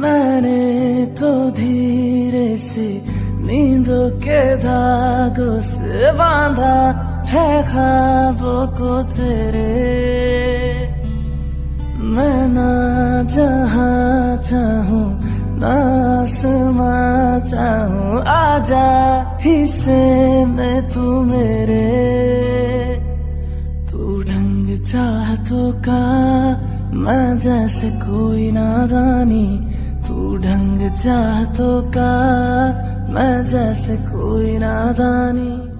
मैंने तो धीरे से नींदों के धागों से बांधा है ख्वाबों को तेरे। मैं ना जहाँ चाहूँ, ना चाहूँ, आजा हिस्से में तू मेरे। तू ढंग चाहतों का, मैं जैसे कोई नादानी तू ढंग चाहतों का मैं जैसे कोई नादानी।